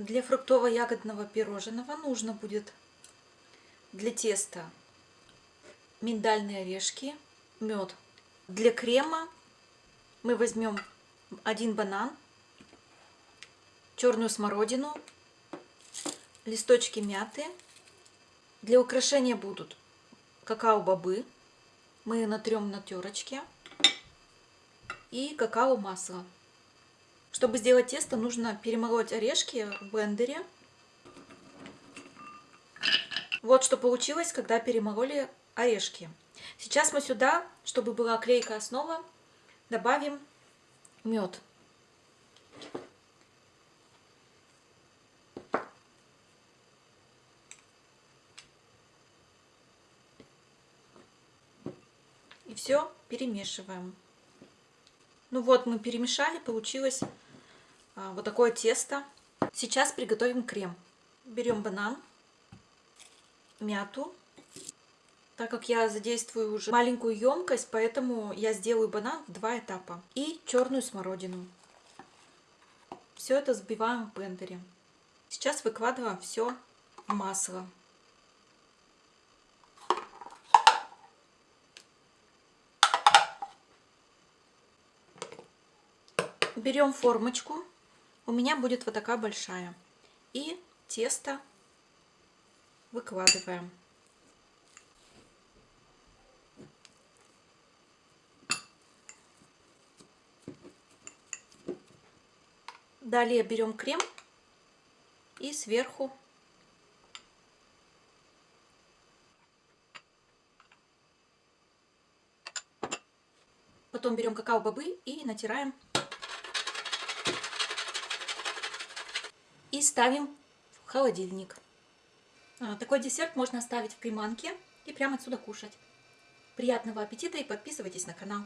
Для фруктово-ягодного пирожного нужно будет для теста миндальные орешки, мед. Для крема мы возьмем один банан, черную смородину, листочки мяты. Для украшения будут какао-бобы, мы натрем на терочке, и какао-масло. Чтобы сделать тесто, нужно перемолоть орешки в блендере. Вот что получилось, когда перемололи орешки. Сейчас мы сюда, чтобы была клейкая основа, добавим мед. И все перемешиваем. Ну вот, мы перемешали, получилось вот такое тесто. Сейчас приготовим крем. Берем банан, мяту. Так как я задействую уже маленькую емкость, поэтому я сделаю банан в два этапа. И черную смородину. Все это взбиваем в блендере. Сейчас выкладываем все в масло. Берем формочку. У меня будет вот такая большая. И тесто выкладываем. Далее берем крем и сверху Потом берем какао-бобы и натираем и ставим в холодильник. А, такой десерт можно оставить в приманке и прямо отсюда кушать. Приятного аппетита и подписывайтесь на канал.